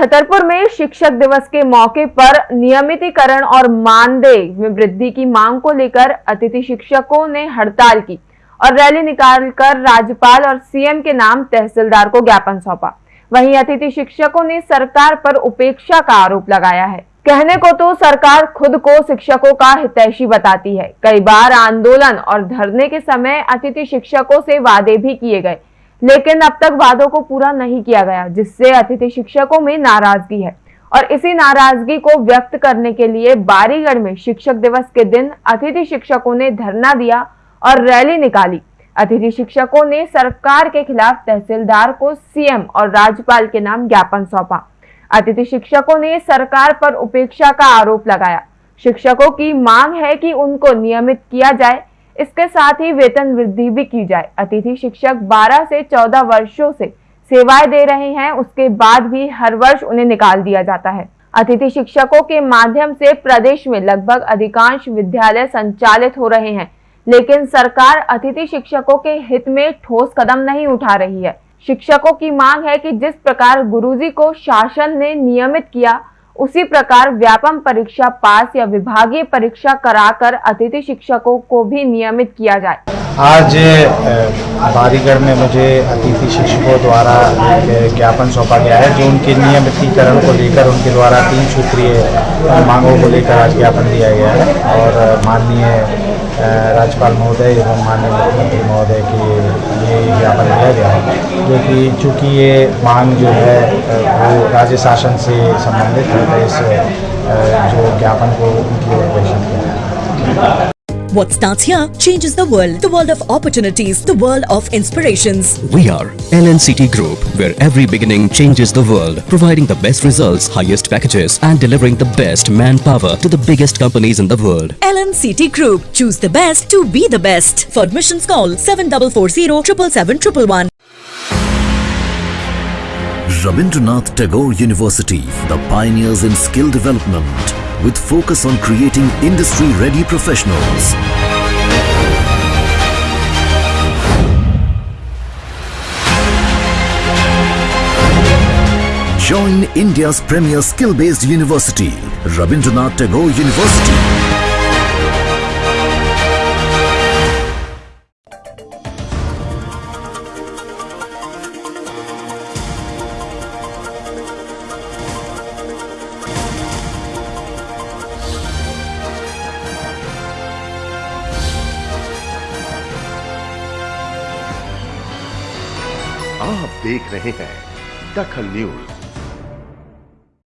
छतरपुर में शिक्षक दिवस के मौके पर नियमितीकरण और मानदेय में वृद्धि की मांग को लेकर अतिथि शिक्षकों ने हड़ताल की और रैली निकालकर राज्यपाल और सीएम के नाम तहसीलदार को ज्ञापन सौंपा। वहीं अतिथि शिक्षकों ने सरकार पर उपेक्षा का आरोप लगाया है। कहने को तो सरकार खुद को शिक्षकों का हितैषी बताती है। कई बार आंदोलन और धरने के समय अतिथि शिक्षकों से वादे भी किए गए। लेकिन अब तक वादों को पूरा नहीं किया गया, जिससे अतिथि शिक्षकों में नाराज़गी है। और इसी नाराज़गी को व्यक्त करने के लिए बारीगढ़ में शिक्षक दिवस के दिन अतिथि शिक्षकों ने धरना दिया और रैली निकाली। अतिथि शिक्षकों ने सरकार के खिलाफ तहसीलदार को सीएम और राज्यपाल के नाम ज्ञापन सौंपा। अतिथि शिक्षकों ने सरकार पर उपेक्षा का आरोप लगाया। शिक्षकों की मांग है कि उनको नियमित किया जाए इसके साथ ही वेतन वृद्धि भी की जाए। अतिथि शिक्षक 12 से 14 वर्षों से सेवाएँ दे रहे हैं। उसके बाद भी हर वर्ष उन्हें निकाल दिया जाता है। अतिथि शिक्षकों के माध्यम से प्रदेश में लगभग अधिकांश विद्यालय संचालित हो रहे हैं। लेकिन सरकार अतिथि शिक्षकों के हित में ठोस कदम नहीं उठा रही है। शिक्षकों की मांग है कि जिस प्रकार गुरुजी को शासन ने नियमित किया उसी प्रकार व्यापम परीक्षा पास या विभागीय परीक्षा कराकर अतिथि शिक्षकों को भी नियमित किया जाए। आज बारीगढ़ में मुझे अतिथि शिक्षकों द्वारा ज्ञापन सौंपा गया है जो उनके नियमितीकरण को लेकर, उनके द्वारा तीन सूत्रीय मांगों को लेकर आज ज्ञापन दिया गया है। और माननीय राज्यपाल महोदय एवं माननीय मुख्यमंत्री महोदय की ये पर लिया गया है। जो कि चूँकि ये मांग जो है वो राज्य शासन से संबंधित है तो इस जो ज्ञापन को उनकी ओर पेश किया What starts here changes the world. The world of opportunities. The world of inspirations. We are LNCT Group, where every beginning changes the world, providing the best results, highest packages, and delivering the best manpower to the biggest companies in the world. LNCT Group. Choose the best to be the best. For admissions, call 7440 777 Rabindranath Tagore University, the pioneers in skill development, with focus on creating industry-ready professionals. Join India's premier skill-based university, Rabindranath Tagore University. आप देख रहे हैं दखल news.